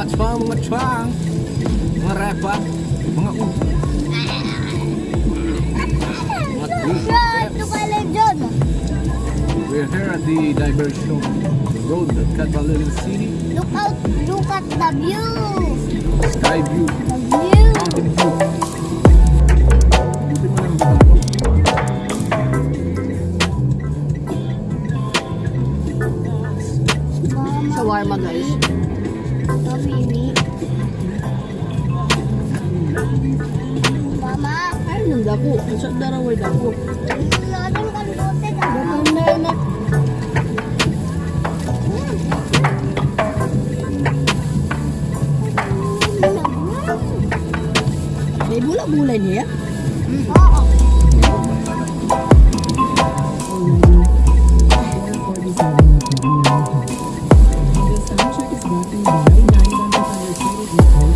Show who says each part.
Speaker 1: What's fun, mga chwang? Mga repa? Mga u... Mga u...
Speaker 2: Ito pala dyan.
Speaker 1: We're here at the diversion road at Catalina City.
Speaker 2: Look out, look at the view.
Speaker 1: Sky view,
Speaker 2: The view.
Speaker 1: mountain view.